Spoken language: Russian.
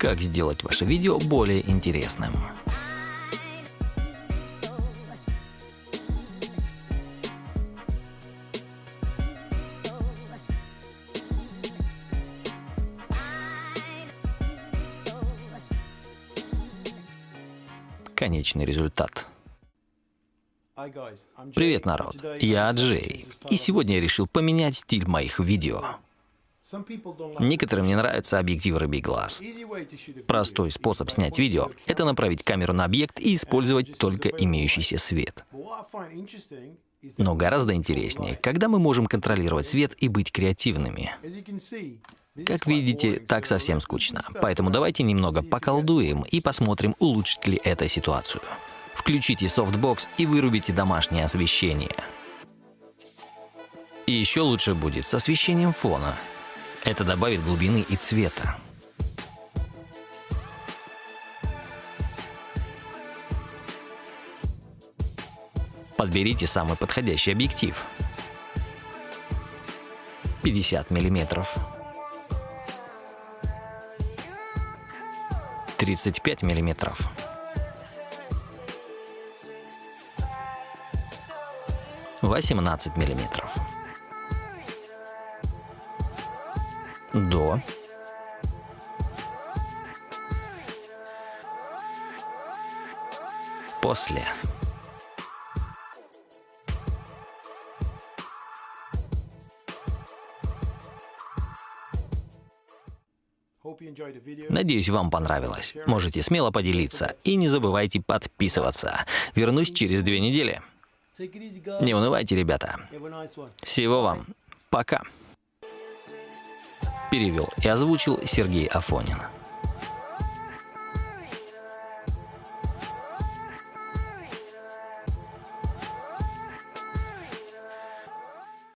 Как сделать ваше видео более интересным. Конечный результат. Привет, народ! Я Джей, и сегодня я решил поменять стиль моих видео. Некоторым не нравится объектив рыбий глаз. Простой способ снять видео — это направить камеру на объект и использовать только имеющийся свет. Но гораздо интереснее, когда мы можем контролировать свет и быть креативными. Как видите, так совсем скучно. Поэтому давайте немного поколдуем и посмотрим, улучшит ли это ситуацию. Включите софтбокс и вырубите домашнее освещение. И еще лучше будет с освещением фона. Это добавит глубины и цвета. Подберите самый подходящий объектив. 50 миллиметров. 35 миллиметров. Восемнадцать миллиметров. До. После. Надеюсь, вам понравилось. Можете смело поделиться. И не забывайте подписываться. Вернусь через две недели. Не унывайте, ребята. Всего вам. Пока. Перевел и озвучил Сергей Афонин.